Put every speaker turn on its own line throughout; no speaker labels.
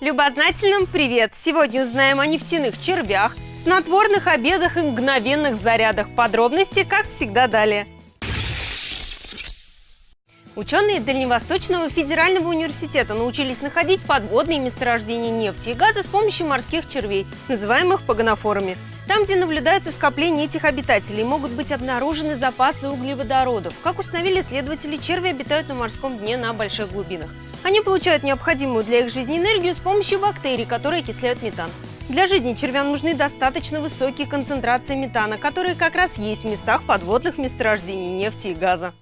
Любознательным привет! Сегодня узнаем о нефтяных червях, снотворных обедах и мгновенных зарядах. Подробности, как всегда, далее. Ученые Дальневосточного федерального университета научились находить подводные месторождения нефти и газа с помощью морских червей, называемых погонофорами. Там, где наблюдаются скопления этих обитателей, могут быть обнаружены запасы углеводородов. Как установили исследователи, черви обитают на морском дне на больших глубинах. Они получают необходимую для их жизни энергию с помощью бактерий, которые окисляют метан. Для жизни червям нужны достаточно высокие концентрации метана, которые как раз есть в местах подводных месторождений нефти и газа.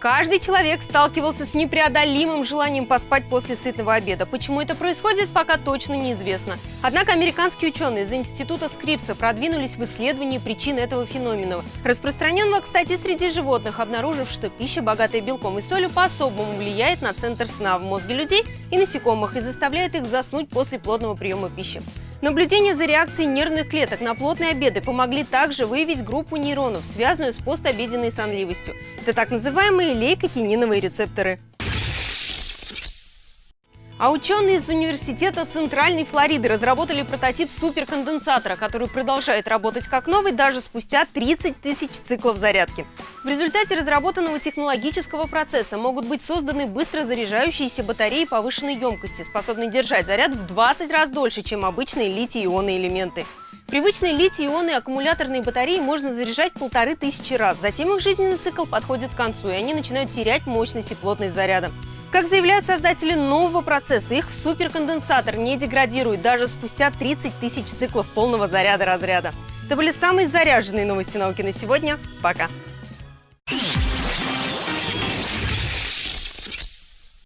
Каждый человек сталкивался с непреодолимым желанием поспать после сытного обеда. Почему это происходит, пока точно неизвестно. Однако американские ученые из Института Скрипса продвинулись в исследовании причин этого феномена, распространенного, кстати, среди животных, обнаружив, что пища, богатая белком и солью, по-особому влияет на центр сна в мозге людей и насекомых и заставляет их заснуть после плотного приема пищи. Наблюдения за реакцией нервных клеток на плотные обеды помогли также выявить группу нейронов, связанную с постобеденной сонливостью. Это так называемые лейкотининовые рецепторы. А ученые из Университета Центральной Флориды разработали прототип суперконденсатора, который продолжает работать как новый даже спустя 30 тысяч циклов зарядки. В результате разработанного технологического процесса могут быть созданы быстро заряжающиеся батареи повышенной емкости, способные держать заряд в 20 раз дольше, чем обычные литий-ионные элементы. Привычные литий-ионные аккумуляторные батареи можно заряжать полторы тысячи раз. Затем их жизненный цикл подходит к концу, и они начинают терять мощность и плотность заряда. Как заявляют создатели нового процесса, их суперконденсатор не деградирует даже спустя 30 тысяч циклов полного заряда разряда. Это были самые заряженные новости науки на сегодня. Пока!